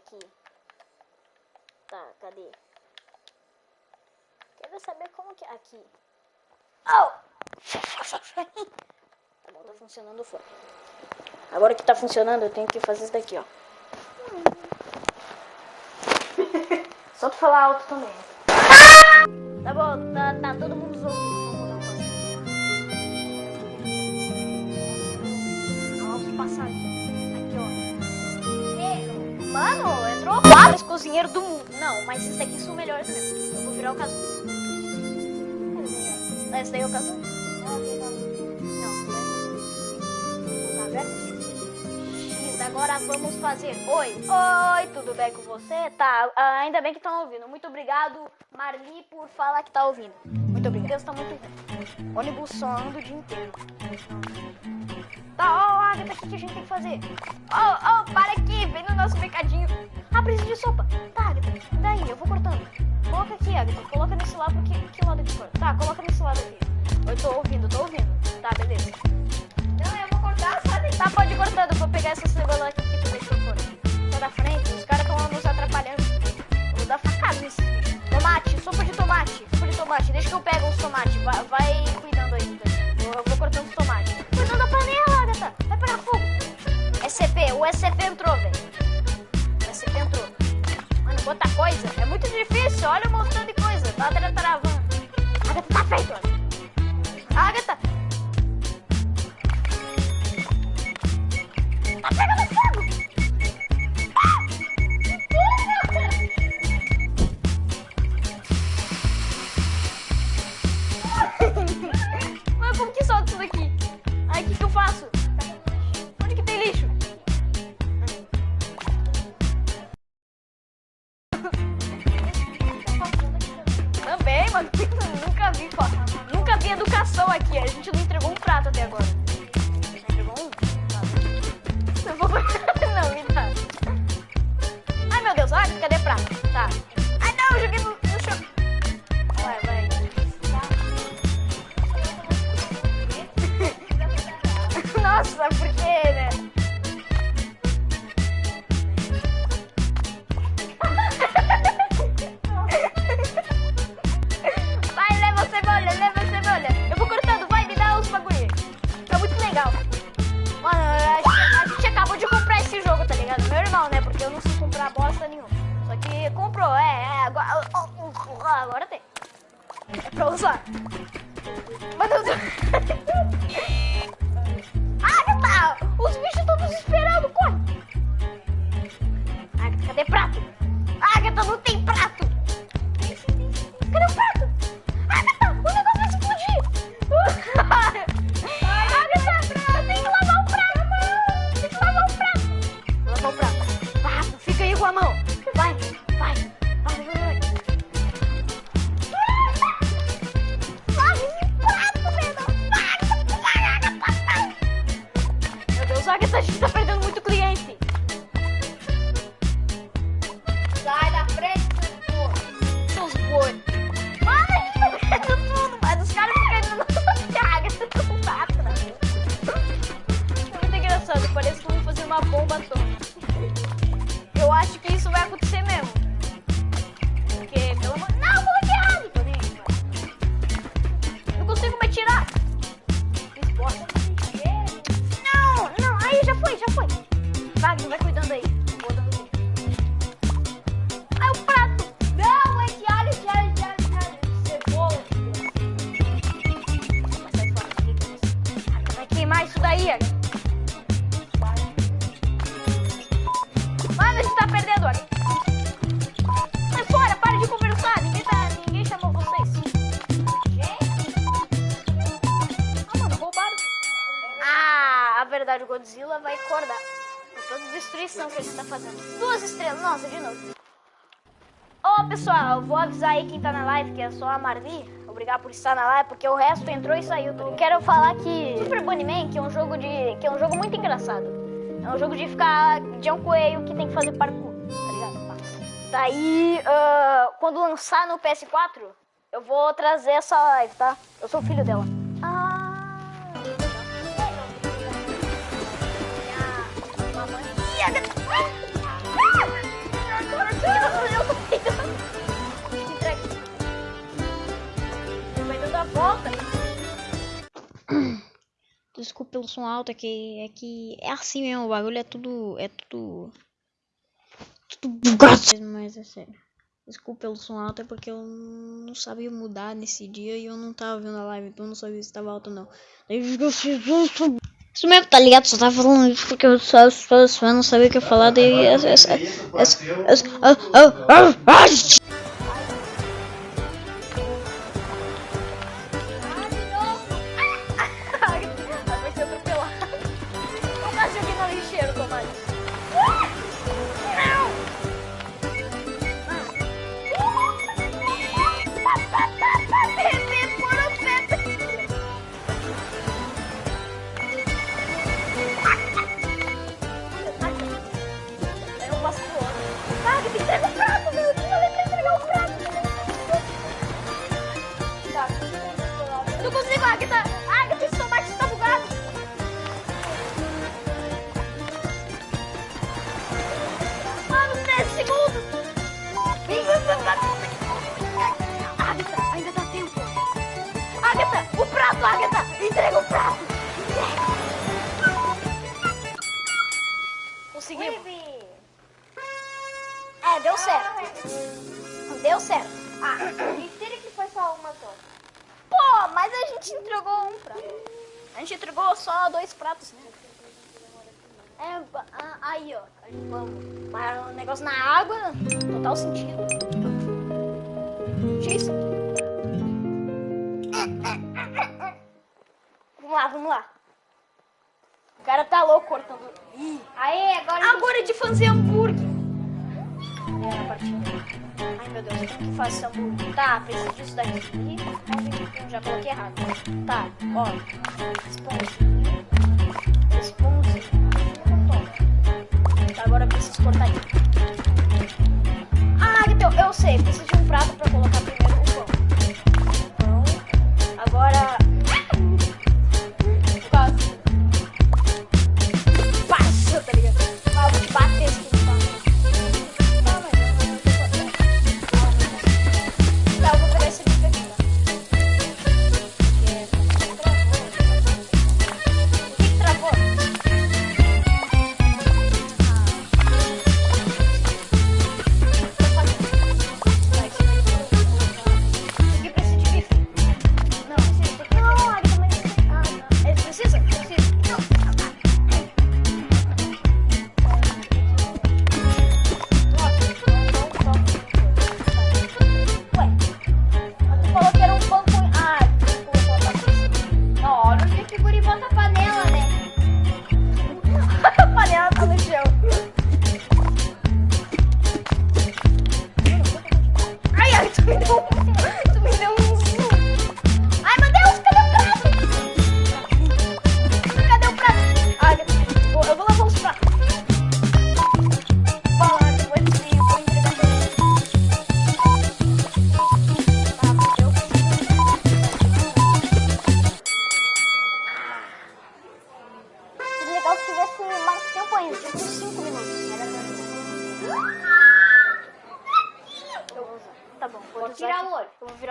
aqui. Tá, cadê? Quero saber como que... Aqui. Oh! Tá bom, tá funcionando o fone. Agora que tá funcionando, eu tenho que fazer isso daqui, ó. Só tu falar alto também. Tá bom, tá, tá todo mundo ouvindo. Quatro cozinheiros do mundo. Não, mas esses daqui são melhores mesmo. Eu vou virar o caso. Esse daí é o caso? Não, tá agora vamos fazer. Oi, oi, tudo bem com você? Tá, ainda bem que estão ouvindo. Muito obrigado, Marli, por falar que tá ouvindo. Muito obrigado. Deus tá muito ruim. Ônibus sonando o dia inteiro. Tá, ó, oh, Agatha, o que, a gente tem que fazer? Oh, oh, para aqui, vem no nosso mercadinho. Ah, preciso de sopa. Tá, daí, eu vou cortando. Coloca aqui, Agatha, coloca nesse lado, porque que lado que for? Tá, coloca nesse lado aqui. Eu tô ouvindo, tô ouvindo. Tá, beleza. Não, eu vou cortar, sabe? Tá, pode ir cortando, vou pegar essa cebola aqui que tu deixou fora. Tô da frente, os caras estão nos atrapalhando. Vou dar facada nesse Tomate, sopa de tomate, sopa de tomate. Deixa que eu pego os tomates, vai, vai cuidando aí. Eu vou cortando os tomates. Cuidando da panela, Agatha, vai pegar fogo. SCP, o SCP entrou, Agatha, Wagner, vai cuidando aí. Ai, o prato. Não, alho, esse alho, esse alho, esse alho. Cebola. É isso? Ah, Vai queimar isso daí, de. Ah. Ah, a verdade, o Godzilla vai acordar. Destruição que gente tá fazendo. Duas estrelas, nossa, de novo. Ô pessoal, vou avisar aí quem tá na live, que é só a Marli. Obrigado por estar na live, porque o resto entrou e saiu. Tá? Quero falar que Super Bunnyman, que é um jogo de. que é um jogo muito engraçado. É um jogo de ficar. de um coelho que tem que fazer parkour, tá ligado? Daí, ah, quando lançar no PS4, eu vou trazer essa live, tá? Eu sou o filho dela. Pelo som alto, é que é que é assim mesmo, o bagulho é tudo é tudo tudo bugado, mas é sério. Desculpa pelo som alto, é porque eu não sabia mudar nesse dia e eu não tava vendo a live, então eu não sabia se tava alto ou não. Isso mesmo, tá ligado? Só tava falando isso porque eu só, só, só não sabia o que eu falar, daí Agatha. Agatha, esse tomate está bugado. Mano, 10 segundos. Agatha, ainda dá tempo. Agatha, o prato, Agatha. Entrega o prato. Conseguimos. É, deu certo. Deu certo. Ah, mentira que foi só uma só. Pô, mas a gente entregou um prato. A gente entregou só dois pratos, né? É, aí, ó. Vamos. Mas o negócio na água, total sentido. X. Vamos lá, vamos lá. O cara tá louco cortando. Ih. Aí, agora... Agora é de fazer hambúrguer. Ai, meu Deus, como que esse hambúrguer? Tá, preciso disso daqui. Já coloquei errado. Tá, ó. Esponja.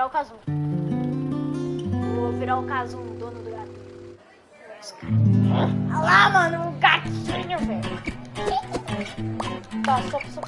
O Casum. Vou virar o dono do gato. Olha lá, mano, o gatinho, velho. Tá, só.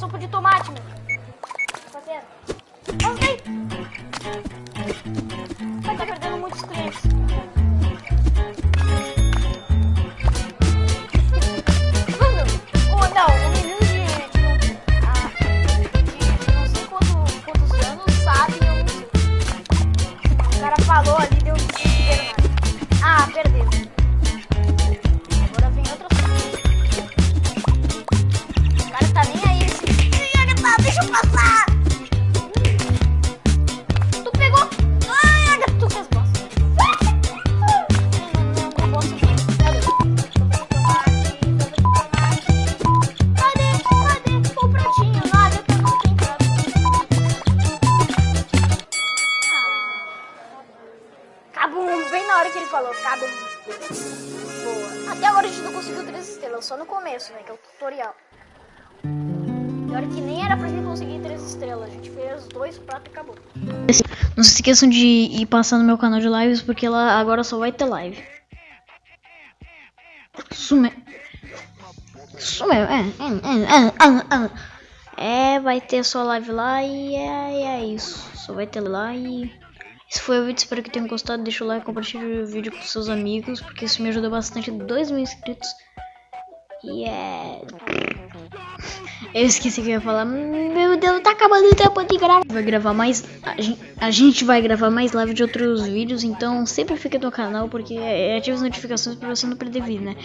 Sopa de tomate, meu. Pior que nem era pra gente conseguir três estrelas. A gente fez dois pratos e acabou. Não se esqueçam de ir passar no meu canal de lives, porque lá agora só vai ter live. Sume. Sume. É, é, é, é, é, vai ter só live lá e é, é isso. Só vai ter lá e. Esse foi o vídeo, espero que tenham gostado. Deixa o like, compartilhe o vídeo com seus amigos, porque isso me ajuda bastante. 2 mil inscritos. E é. Eu esqueci que eu ia falar. Meu Deus, tá acabando o tempo de gravar. Vai gravar mais. A gente, vai gravar mais live de outros vídeos. Então sempre fica no canal, porque ativa as notificações pra você não perder vídeo, né?